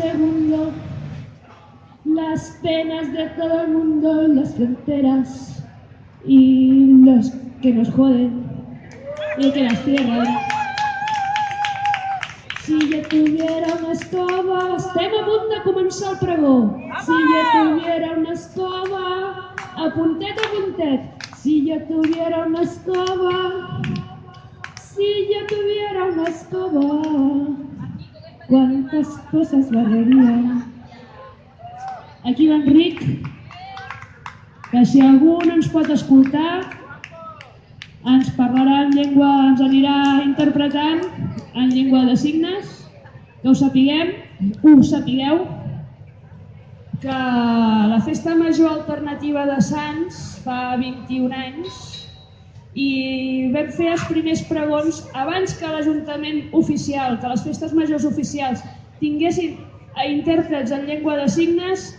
segundo, las penas de todo el mundo, las fronteras y los que nos joden y que las cierran. Si yo tuviera una escoba, estem a punt de començar el pregó. Si yo tuviera una escoba, a puntet a puntet. Si yo tuviera una escoba, si yo tuviera una escoba, cuántas cosas barrería. Aquí l'Enric, que si algú no ens pot escoltar, ens parlarà en llengua, ens anirà interpretant en llengua de signes, que ho sapiguem, ho sapigueu, que la festa major alternativa de Sants fa 21 anys i vam fer els primers pregons abans que l'Ajuntament oficial, que les festes majors oficials tinguessin a intèrprets en llengua de signes,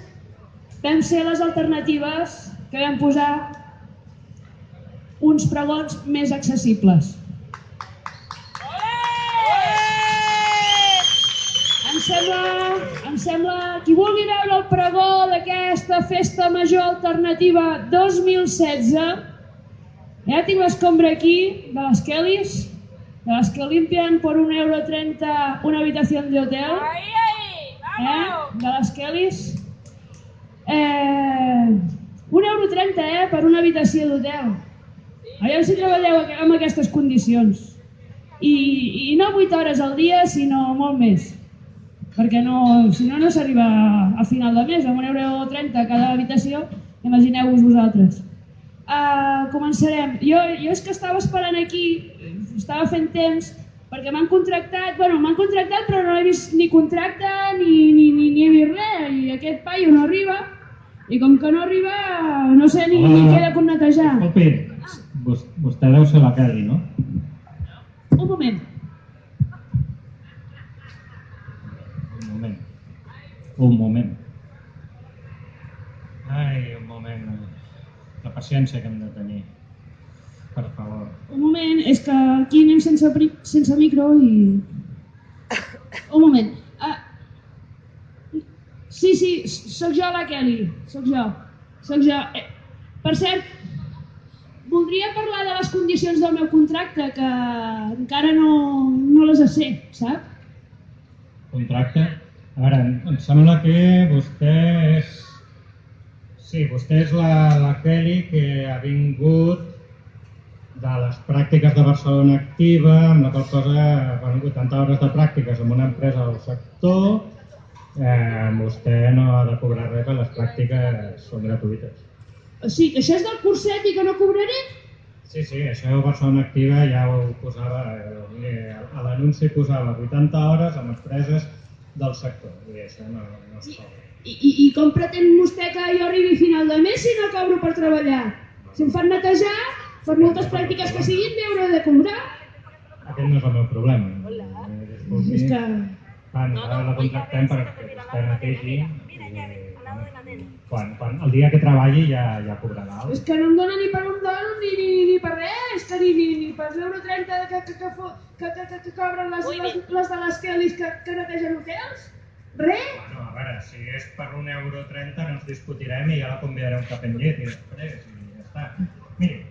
vam ser les alternatives que vam posar uns pregons més accessibles. Em sembla, em sembla, qui vulgui veure el pregó d'aquesta festa major alternativa 2016, ja tinc l'escombra aquí, de les Kellys, de les que limpian por un euro 30 una habitació de hotel, eh? de les Kellys. Eh, un euro 30 eh, per una habitació d'hotel. Aviam si treballeu amb aquestes condicions. I, I no 8 hores al dia, sinó molt més. Perquè no, si no, no s'arriba a final de mes, amb un euro 30 cada habitació, imagineu-vos vosaltres. Uh, començarem. Jo, jo és que estava esperant aquí, estava fent temps, perquè m'han contractat, bueno, m'han contractat però no he vist ni contracte ni, ni, ni, ni he vist res, i aquest paio no arriba, i com que no arriba, no sé ni, ni què de netejar. Escolti, vostè deu ser la Kelly, no? Un moment. Un moment. Un moment. Ai, un moment. La paciència que hem de tenir. Per favor. Un moment, és que aquí anem sense, sense micro i... Un moment. Uh, sí, sí, sóc jo la Kelly, sóc jo. Sóc jo. Eh, per cert, voldria parlar de les condicions del meu contracte, que encara no, no les sé, sap? Contracte? A veure, em sembla que vostè és... Sí, vostè és la, la Kelly que ha vingut de les pràctiques de Barcelona Activa, amb la qual cosa, bueno, 80 hores de pràctiques en una empresa del sector, eh, vostè no ha de cobrar res, les pràctiques són gratuïtes. O sigui, que això és del curset i que no cobraré? Sí, sí, això de Barcelona Activa ja ho posava, eh, a l'anunci posava 80 hores amb empreses del sector, i això no, no es cobra. I, i, I com pretén vostè que jo arribi a final de mes si no cobro per treballar? Si em fan netejar, per moltes pràctiques que siguin, m'hi hauré de cobrar. Aquest no és el meu problema. Hola. Eh, és que... Quan no, no, la contractem perquè vostè netegi i quan, quan, el dia que treballi ja, ja cobrarà. És que no em dóna ni per un dòlar ni, ni, ni per res, és que ni, ni, ni per l'euro 30 que, que, que, que, que, que, que cobren les, les, les de les Kellys que, que netegen hotels. Res? Bueno, a veure, si és per un euro 30 no ens discutirem i ja la convidarem cap en llet i després i ja està. Miri,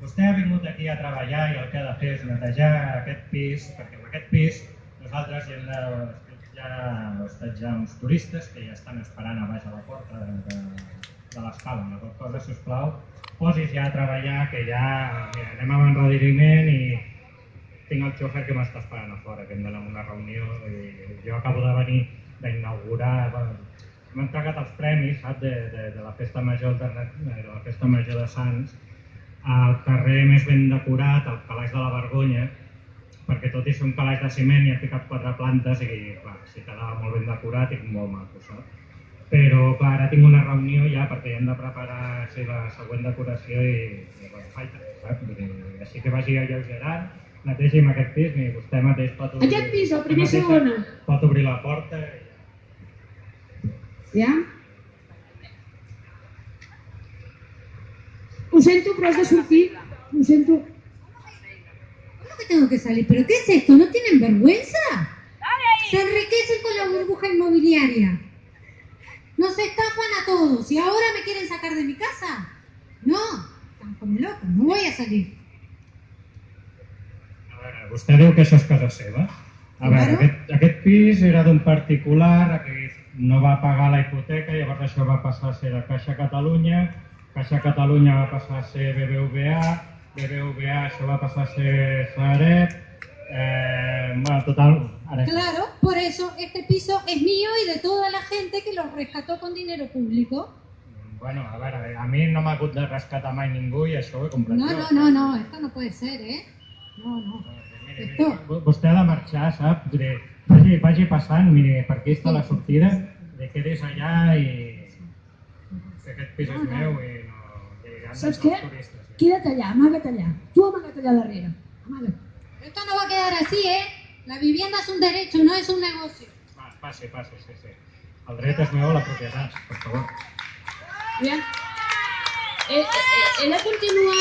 Vostè ha vingut aquí a treballar i el que ha de fer és netejar aquest pis, perquè en aquest pis nosaltres hi hem de, ja hostatjar uns turistes que ja estan esperant a baix a la porta de, de, l'escala. La qual cosa, si us plau, posis ja a treballar, que ja mira, anem amb enrediriment i tinc el xofer que m'està esperant a fora, que hem d'anar a una reunió i jo acabo de venir d'inaugurar, bueno, hem entregat els premis sap, de, de, de la festa major de, de la festa major de Sants al carrer més ben decorat, el calaix de la Vergonya, perquè tot i ser un calaix de ciment i ha ficat quatre plantes i clar, si quedava molt ben decorat i molt maco, saps? Però clar, ara tinc una reunió ja perquè hem de preparar sí, la següent decoració i, i bueno, falta, saps? Dir, així que vagi alleugerant, amb aquest pis, i vostè mateix pot obrir... Aquest pis, el primer segona. Pot obrir la porta i... Ja? Lo siento, pero has de. ¿Cómo que tengo que salir? ¿Pero qué es esto? ¿No tienen vergüenza? Se enriquecen con la burbuja inmobiliaria. Nos estafan a todos y ahora me quieren sacar de mi casa. No, están como locos, no voy a salir. A veure, vostè diu que això és casa seva. A veure, Claro. aquest, aquest pis era d'un particular que no va pagar la hipoteca, llavors això va passar a ser de Caixa Catalunya, Caixa Catalunya va passar a ser BBVA, BBVA això va passar a ser Sareb, eh, bueno, total, Claro, por eso este piso es mío y de toda la gente que lo rescató con dinero público. Bueno, a veure, a mi no m'ha hagut de rescatar mai ningú i això ho he comprat No, no, no, no, esto no puede ser, ¿eh? No, no. Miri, miri, Esto. vo- vostè ha de marxar, sap? Diré, vagi, vagi passant, miri, per aquí està la sortida, de quedis allà i... que aquest pis és meu i no... I Saps què? turistes, ja. Queda't allà, amaga't allà. Tu amaga't allà darrere. Amaga't. Esto no va a quedar así, ¿eh? La vivienda es un derecho, no es un negocio. Va, passi, passi, sí, sí. El dret és meu a la propietat, per favor. Aviam. He, he, he, he de continuar...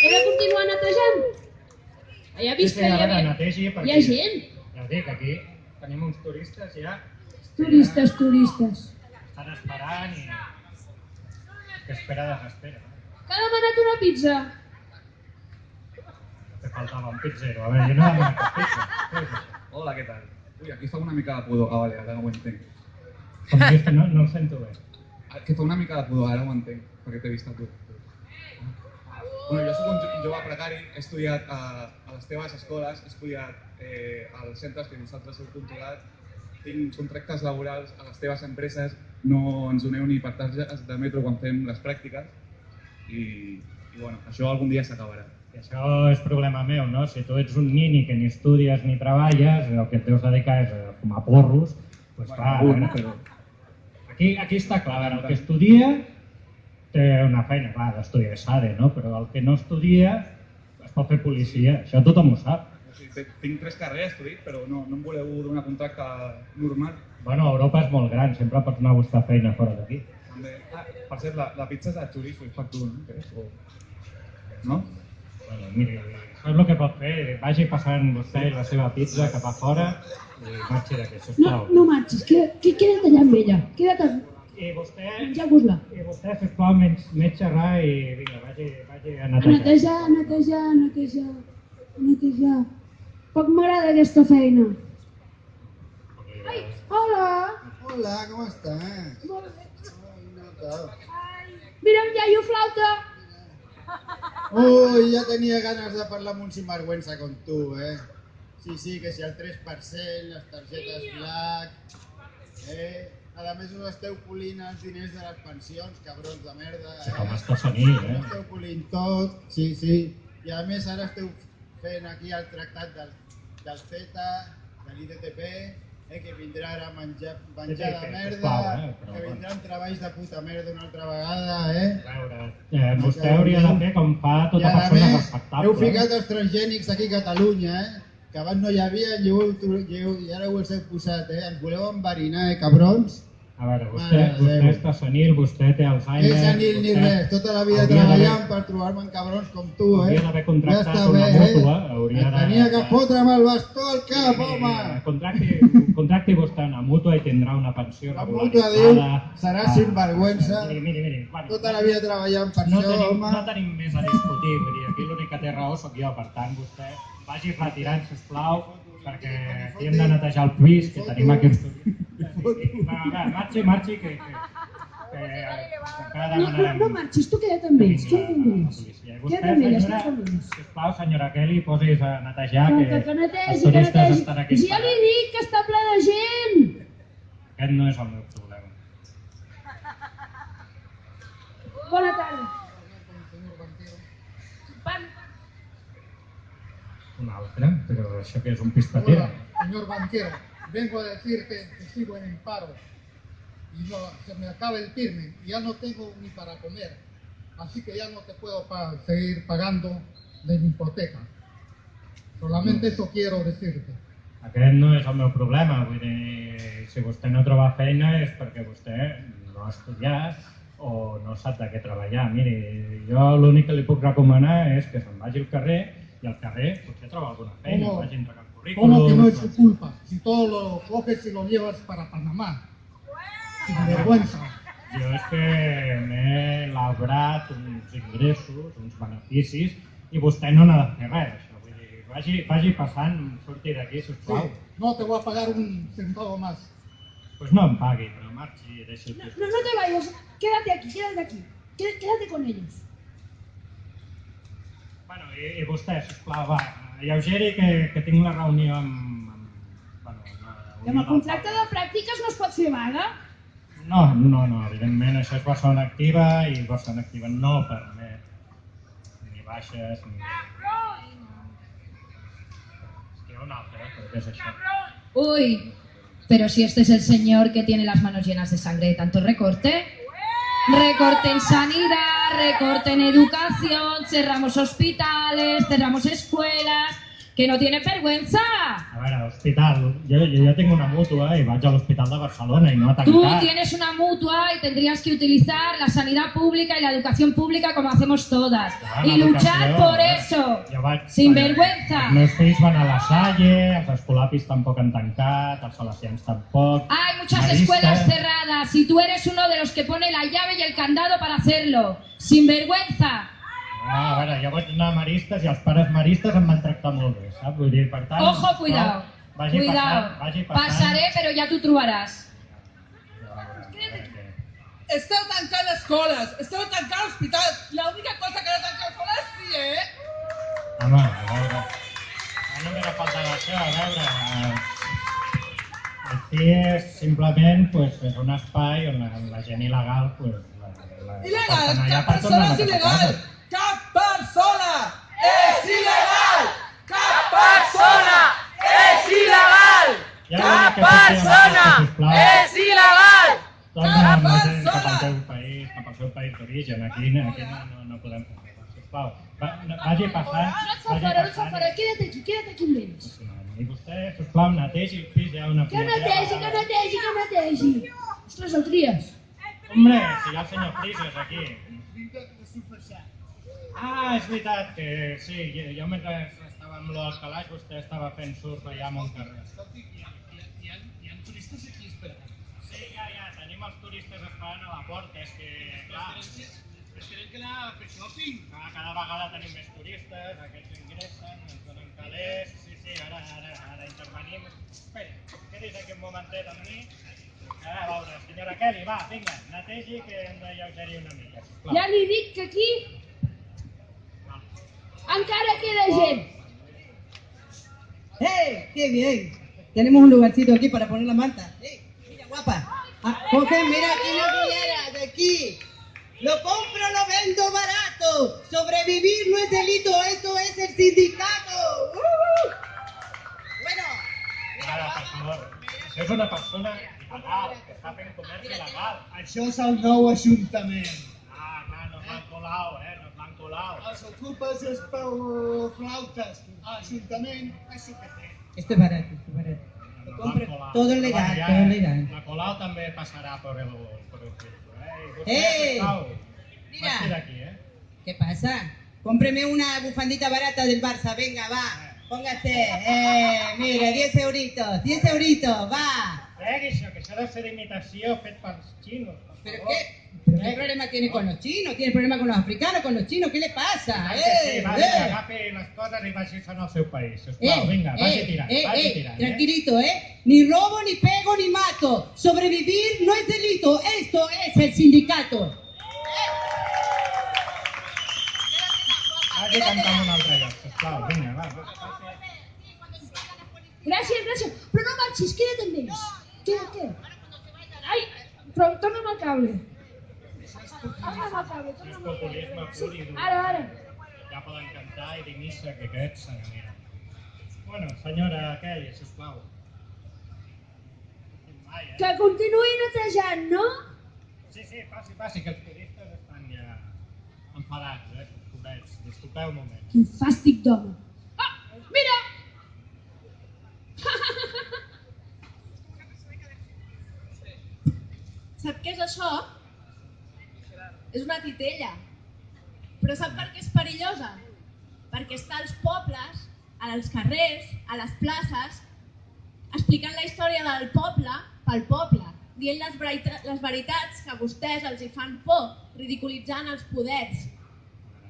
He de continuar netejant? Ja he Sí, vist sí, que hi havia... netegi perquè... Hi ha gent. Ja ho dic, aquí tenim uns turistes ja Turistes, turistes. estan esperant i... que espera desespera. Que ha demanat una pizza. Que faltava un pizzero. A veure, jo no he demanat cap pizza. Hola, què tal? Ui, aquí fa una mica de pudor. Ah, vale, ara ho entenc. Com dius que no, no el sento bé. Ah, Que fa una mica de pudor, ara ho entenc, perquè t'he vist a tu. Bueno, jo soc un jo- un jove precari, he estudiat a, a les teves escoles, he estudiat eh, als centres que vosaltres heu controlat, tinc contractes laborals a les teves empreses, no ens doneu ni per targetes de metro quan fem les pràctiques i, i bueno, això algun dia s'acabarà. I això és problema meu, no? Si tu ets un nini que ni estudies ni treballes, el que et deus dedicar és a fumar porros, doncs clar, a algun, veure, però... aquí, aquí està clar, el que estudia té una feina, clar, d'estudiar SADE, no? Però el que no estudia es pot fer policia, això tothom ho sap. O sigui, te- tinc tres carreres, t'ho dic, però no, no em voleu donar contracte normal. Bueno, Europa és molt gran, sempre pots anar a buscar feina fora d'aquí. Ah, per cert, la, la pizza és de xoriço i per tu, no? O... No? Bueno, miri, això és el que pot fer, vagi passant vostè la seva pizza cap a fora i marxi d'aquí, No, sisplau. no marxis, queda, que, queda't allà amb ella. Queda't a I vostè, menjar-vos-la. i vostè, sisplau, menys, menys xerrar i vinga, vagi, vagi a A netejar. netejar, netejar, netejar, netejar. Poc m'agrada aquesta feina. Ai, hola! Hola, ¿cómo estás? Molt bé. Claro. Mira, un iaio flauta. Uy, ya tenía ganas de hablar amb un sinvergüenza con tú, eh? Sí, sí, que si el 3%, les targetes Black, eh? A més us esteu polint els diners de les pensions, cabrons de merda, Sí, com eh? està senil, Us eh? esteu polint tot, sí, sí. I a més ara esteu fent aquí el tractat del, del CETA, de l'IDTP, eh, que vindrà ara a menjar, menjar de merda, sisplau, eh, però que vindran treballs de puta merda una altra vegada, eh? A veure, eh, vostè hauria de fer com fa tota persona més, respectable. heu ficat els transgènics aquí a Catalunya, eh? Que abans no hi havia i, heu, i, heu, i ara ho heu posat, eh? Ens voleu enverinar, eh, cabrons? A veure, vostè, Mare vostè Déu. està senil, vostè té Alzheimer... No és anil ni vostè res, tota la vida treballant per trobar-me amb cabrons com tu, eh? Hauria d'haver contractat Ja una bé, mútua, eh? hauria de- Tenia que fotre'm el bastó al cap, Eh, home! Contracti, contracti vostè una mútua i tindrà una pensió La regularitzada. mútua diu, serà Ah, sinvergüenza. Miri, miri, miri. Bueno, Tota la vida treballant per no això, tenim, home. no tenim més a discutir, vull dir, aquí l'únic que té raó sóc jo, per tant, vostè vagi retirant, sisplau, perquè aquí hem de netejar el pis, que tenim aquí Va, marxi, marxi, que, que, que, que No, no, no marxis, tu queda't amb ells, que queda't amb ells. Queda't amb ells, queda't amb ells. sisplau, senyora Kelly, posis a netejar, Que, que, que, que netegi, els que turistes netegi. estan aquí Si ja li dic que està ple de gent. Aquest no és el meu problema. Bona tarda. Van. Un altre, però això que és un pistatera. Hola, señor banquero. Vengo a decirte que sigo en el paro y no, se me acaba el firme y ya no tengo ni para comer. Así que ya no te puedo pa- seguir pagando de mi hipoteca. Solamente eso quiero decirte. Aquest no és el meu problema, vull dir, si vostè no troba feina és perquè vostè no ha estudiat o no sap de què treballar. Miri, jo l'únic que li puc recomanar és que se'n vagi al carrer i al carrer potser troba alguna feina, Home. vagi entre camp ¿Cómo que no es su culpa? Si todo lo coges y lo llevas para Panamá. Sin vergüenza. Jo és que m'he labrat uns ingressos, uns beneficis, i vostè no n'ha de fer res, això. Vull dir, vagi, vagi passant, surti d'aquí, Sí, sisplau. no te voy a pagar un centavo más. Pues no em pagui, però marxi i deixi el No, no, no te vayas, quédate aquí, quédate aquí. Qué- Quédate con ellos. Bueno, i, i vostè, sisplau, va, alleugeri que, que tinc la reunió amb... amb bueno, I amb el contracte de pràctiques no es pot fer vaga. No, no, no, evidentment això és Barcelona Activa i Barcelona Activa no permet ni baixes ni... Que un altre, eh, però què és això? Uy, pero si este es el señor que tiene las manos llenas de sangre de tanto recorte. Recorte en sanidad, recorte en educación, cerramos hospitales, cerramos escuelas, que no tiene vergüenza. A veure, hospital, jo, jo ja tinc una mútua i vaig a l'Hospital de Barcelona i no ha Tú tienes una mutua y tendrías que utilizar la sanidad pública y la educación pública como hacemos todas. Clar, Y luchar por eh? eso. Vaig, Sin vaja, vergüenza. Els meus fills van a la Salle, els escolapis tampoc han tancat, els salesians tampoc. Hay muchas Maristes. escuelas cerradas y tú eres uno de los que pone la llave y el candado para hacerlo. Sin vergüenza. Ah, a veure, jo vaig anar a Maristes i els pares maristes em van tractar molt bé, saps? Vull dir, per tant... Ojo, cuidado. Vagi Cuidado. passant, vagi passant. Pasaré, pero ya tú trobaràs. Esteu tancant escoles, esteu tancant hospitals. L'única cosa que no tanca escoles és sí, eh? Home, a veure... A només ha faltat això, a veure... eh, El CIE simplement pues, és un espai on la, la gent il·legal pues, la, la, Il·legal, porten allà cap per tornar persona a és casa. il·legal. Cap persona és il·legal. Cap persona és il·legal. Ja amb això, sisplau, il·legal. cap cap persona. cap al seu país d'origen. Aquí, aquí no, no, no podem fer res, sisplau. Va, vagi passant, vagi passant. Quédate aquí, quédate aquí amb ells. I vostè, sisplau, netegi el pis, hi ha una Que netegi, que netegi, que netegi. Ostres, el tries. Hombre, si hi ha el senyor Frises aquí. Ah, és veritat que sí, jo, jo mentre estava amb lo del calaix vostè estava fent surf allà a Montcarrer. Escolti, hi ha, hi ha, hi ha, hi ha turistes aquí esperant. Sí, ja, ja, tenim els turistes esperant a la porta, és que, clar, Es creen que la per shopping. cada, cada vegada tenim més turistes, aquests ingressen, ens donen calés, sí, sí, ara, ara, ara intervenim. Espera, quedis aquí un momentet amb mi. A veure, senyora Kelly, va, vinga, netegi que hem d'alleugerir una mica, sisplau. Ja li dic que aquí encara queda gent. ¡Hey! ¡Qué bien! Tenemos un lugarcito aquí para poner la manta. ¡Hey! Mira, guapa. Ah, mira aquí la cullera de aquí. Lo compro, lo vendo barato. Sobrevivir no es delito, esto es el sindicato. ¡Uh! Bueno, Ara, per favor, això és una persona il·legal, que comerç il·legal. Això és el nou Ajuntament. Ah, clar, no l'han colau, eh, no. Els ocupes és per flautes. Ajuntament, això que té. esto es barato, esto es barato. Lo compro, todo es legal, todo es legal. La colau també passarà per el, per el eh? Mira. eh? ¿Qué pasa? Cómpreme una bufandita barata del Barça, venga, va. Póngase. Eh, mira, 10 euritos, 10 euritos, va. Tregui això, que això deu ser d'imitació fet pels xinos, per ¿Pero favor. Qué? ¿Pero qué problema tiene con los chinos? ¿Tiene problema con los africanos, con los chinos? ¿Qué le pasa? Clar que sí, ¡Eh! va, eh. vinga, agafi les coses i vagi se'n al seu país, sisplau, Eh, vinga, vagi eh, tirant, eh, vagi eh, tirant, eh? Tranquilito, ¿eh? Ni robo, ni pego, ni mato. Sobrevivir no es delito. Esto es el sindicato. Vagi cantant un altre lloc, sisplau, vinga, va, va, va. Gràcies, gràcies. Però no marxis, queda't amb ells. Queda't, queda't. Ai, però torna'm el cable. Cable, És populisme pur i dur. Ara, ara. Ja poden cantar i dir missa que aquests se n'aniran. Bueno, senyora Kelly, sisplau. Mai, eh? Que continuï netejant, no? Sí, sí, passi, passi, que els turistes estan ja enfadats, eh, pobrets. Disculpeu un moment. Quin fàstic d'home. Ah, mira! Sap què és això? És una titella. Però sap per què és perillosa? Perquè està als pobles als carrers, a les places, explicant la història del poble pel poble, dient les, verita les veritats que a vostès els hi fan por, ridiculitzant els poders.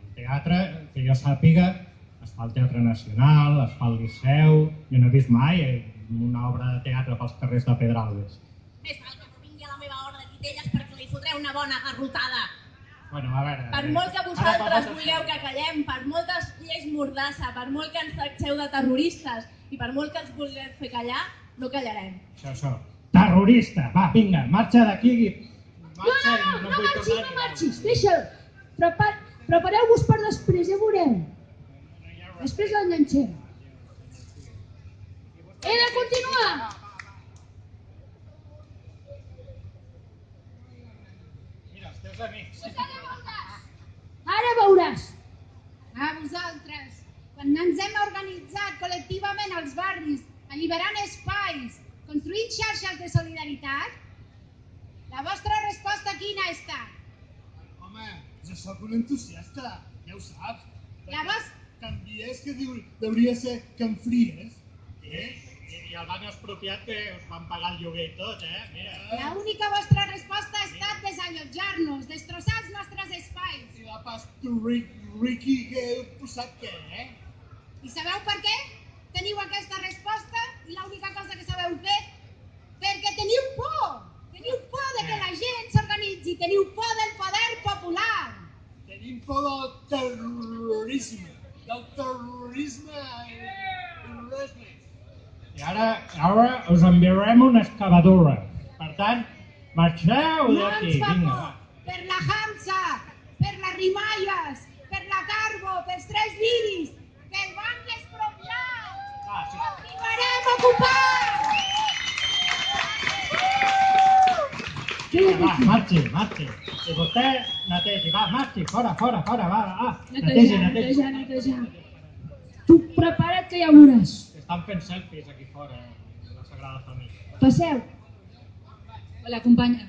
El teatre, que jo sàpiga, es fa al Teatre Nacional, es fa al Liceu... Jo no he vist mai eh, una obra de teatre pels carrers de Pedralbes. Més val que no vingui a la meva hora de titelles perquè li fotré una bona garrotada. Bueno, a veure... Per eh, molt que ara vosaltres parles- vulgueu que callem, per moltes lleis mordassa, per molt que ens tracteu de terroristes i per molt que ens vulgueu fer callar, no callarem. Això, això. Terrorista! Va, vinga, marxa d'aquí. No, Marxa no, i no, no vull marxis, no marxis, deixa'l. Prepar Prepareu-vos per després, ja veureu. Després l'enganxem. He de continuar. Amics. Ara veuràs. A vosaltres, quan ens hem organitzat col·lectivament als barris, alliberant espais, construint xarxes de solidaritat, la vostra resposta quina ha estat? Home, jo sóc un entusiasta, ja ho saps. La vos- Canvies que diu, hauria ser Canfries. Eh? I, el banc expropiat que us van pagar el lloguer i tot, eh? Mira. La única vostra resposta ha estat desallotjar-nos, destrossar els nostres espais. I la pas Ricky, que heu posat què, eh? I sabeu per què? Teniu aquesta resposta i l'única cosa que sabeu fer? Perquè teniu por! Teniu por de que la gent s'organitzi, teniu por del poder popular! Tenim por del terrorisme. Del terrorisme i res més. I ara, ara us enviarem una excavadora. Per tant, marxeu No d'aquí. ens por! va. Per la Hamsa, per les Rimalles, per la Carbo, pels tres viris, pel banc expropiat! Va, sí. Continuarem ocupant! Vinga, va, marxi, marxi. I vostè netegi, va, marxi, fora, fora, fora, va, va. Netegi, netegi. Tu prepara't que ja veuràs. Estan fent selfies aquí fora, de la Sagrada Família. Passeu. Hola, companya.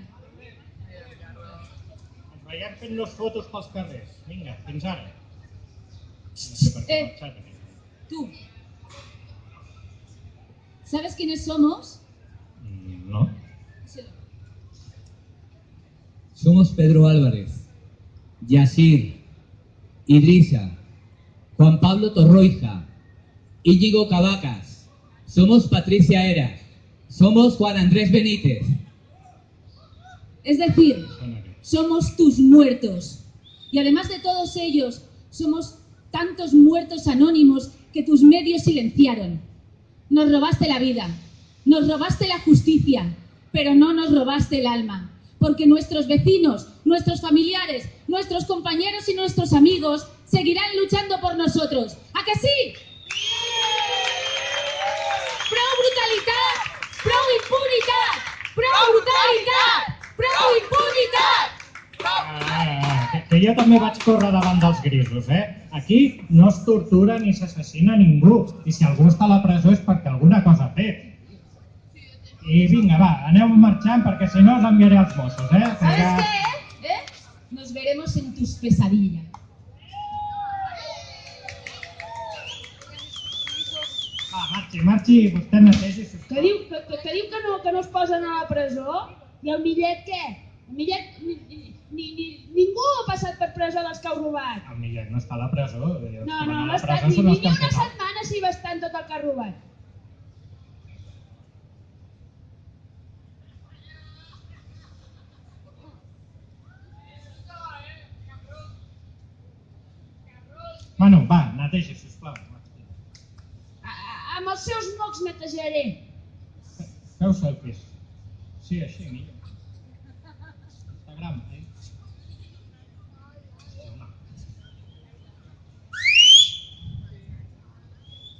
Ens veiem fent-nos fotos pels carrers. Vinga, fins ara. No sé per què Eh. ha marxat aquí. Tú. ¿Sabes quiénes somos? Mm, No? Somos Pedro Álvarez, Yasir, Idrisa, Juan Pablo Torroija, Íñigo Cavacas. Somos Patricia Eras. Somos Juan Andrés Benítez. Es decir, somos tus muertos. Y además de todos ellos, somos tantos muertos anónimos que tus medios silenciaron. Nos robaste la vida, nos robaste la justicia, pero no nos robaste el alma. Porque nuestros vecinos, nuestros familiares, nuestros compañeros y nuestros amigos seguirán luchando por nosotros. ¿A que sí? Ah, que, jo també vaig córrer davant dels grisos, eh? Aquí no es tortura ni s'assassina ningú. I si algú està a la presó és perquè alguna cosa ha fet. I vinga, va, aneu marxant perquè si no us enviaré els Mossos, eh? ¿Sabes ja- qué? ¿Eh? Nos veremos en tus pesadillas. Marxi, marxi, vostè netegi, sisplau. Que diu que, que, que, diu que, no, que no es posen a la presó? I el Millet què? El Millet... Ni, ni, ni, ningú ha passat per presó dels que heu robat. El Millet no està a la presó. Els No, no, no estat presó ni, ni, ni una setmana si va estar en tot el que ha robat. Bueno, va, netegi, sisplau. Amb els seus mocs netejaré. Feu selfies. Sí, així, millor. Instagram, eh?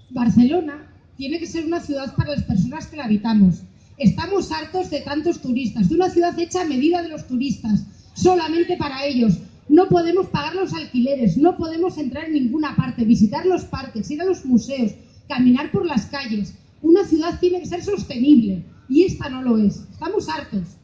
Barcelona tiene que ser una ciudad para las personas que la habitamos. Estamos hartos de tantos turistas, de una ciudad hecha a medida de los turistas, solamente para ellos. No podemos pagar los alquileres, no podemos entrar en ninguna parte, visitar los parques, ir a los museos, caminar por las calles. Una ciudad tiene que ser sostenible y esta no lo es. Estamos hartos.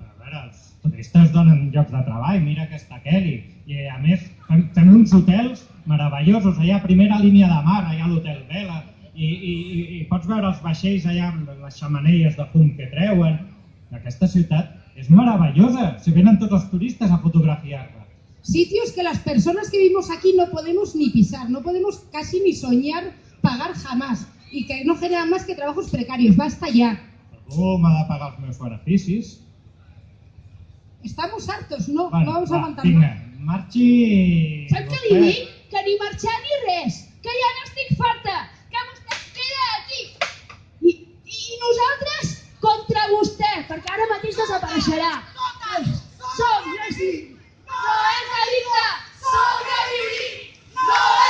A veure, els turistes donen llocs de treball, mira aquesta Kelly. I a més, fem uns hotels meravellosos, allà a primera línia de mar, allà a l'Hotel Vela, i, i, i, i pots veure els vaixells allà amb les xamanelles de fum que treuen. Aquesta ciutat és meravellosa, si venen tots els turistes a fotografiar-la. Sitios que las personas que vivimos aquí no podemos ni pisar, no podemos casi ni soñar pagar jamás y que no generan más que trabajos precarios. Basta ya. Algú m'ha de pagar els meus beneficis. Estamos hartos, no, Bueno, no vamos a va, aguantar vinga, más. marxi... Sap què li dic? Que ni marxar ni res, que ja n'estic farta, que vostè es queda aquí. I, i, I nosaltres contra vostè, perquè ara mateix desapareixerà. Som, sí. No és delicte, sobrevivir. No és